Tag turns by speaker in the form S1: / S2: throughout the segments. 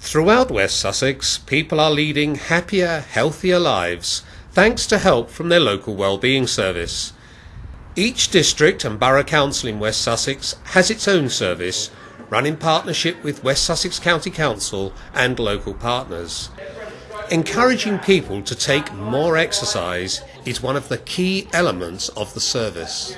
S1: Throughout West Sussex, people are leading happier, healthier lives thanks to help from their local wellbeing service. Each district and borough council in West Sussex has its own service, run in partnership with West Sussex County Council and local partners. Encouraging people to take more exercise is one of the key elements of the service.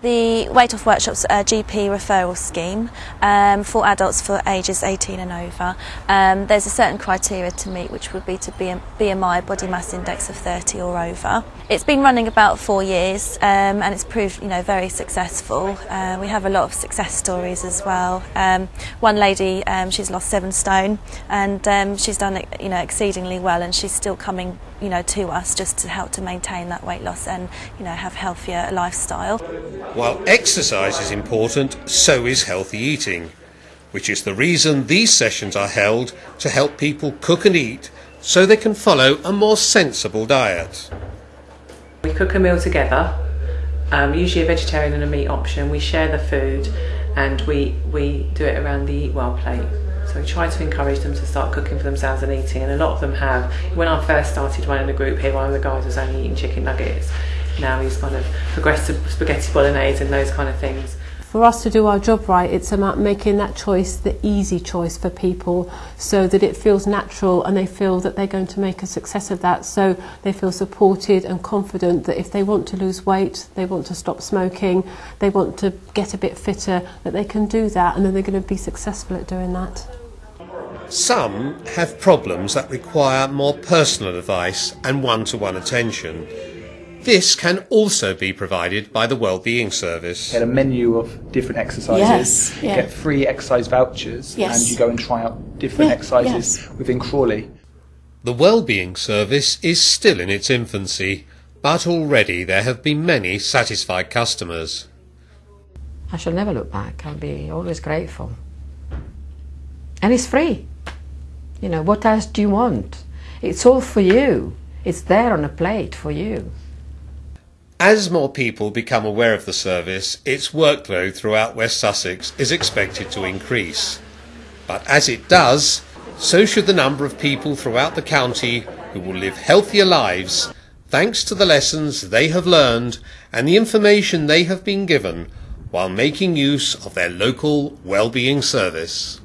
S2: The Weight Off Workshops a GP referral scheme um, for adults for ages 18 and over. Um, there's a certain criteria to meet which would be to be a BMI body mass index of 30 or over. It's been running about four years um, and it's proved you know very successful. Uh, we have a lot of success stories as well. Um, one lady um, she's lost seven stone and um, she's done you know exceedingly well and she's still coming you know to us just to help to maintain that weight loss and you know have healthier lifestyle.
S1: While exercise is important, so is healthy eating, which is the reason these sessions are held to help people cook and eat so they can follow a more sensible diet.
S3: We cook a meal together, um, usually a vegetarian and a meat option. We share the food and we, we do it around the Eat Well plate. So we try to encourage them to start cooking for themselves and eating, and a lot of them have. When I first started running the group here, one of the guys was only eating chicken nuggets now he's kind of progressed to spaghetti bolognese and those kind of things.
S4: For us to do our job right, it's about making that choice the easy choice for people so that it feels natural and they feel that they're going to make a success of that. So they feel supported and confident that if they want to lose weight, they want to stop smoking, they want to get a bit fitter, that they can do that and then they're going to be successful at doing that.
S1: Some have problems that require more personal advice and one to one attention. This can also be provided by the Wellbeing Service.
S5: Get a menu of different exercises.
S4: Yes, yeah.
S5: Get free exercise vouchers,
S4: Yes.
S5: and you go and try out different
S4: Yeah,
S5: exercises
S4: yes.
S5: within Crawley.
S1: The Wellbeing Service is still in its infancy, but already there have been many satisfied customers.
S6: I shall never look back. I'll be always grateful. And it's free. You know, what else do you want? It's all for you. It's there on a plate for you.
S1: As more people become aware of the service, its workload throughout West Sussex is expected to increase. But as it does, so should the number of people throughout the county who will live healthier lives thanks to the lessons they have learned and the information they have been given while making use of their local well-being service.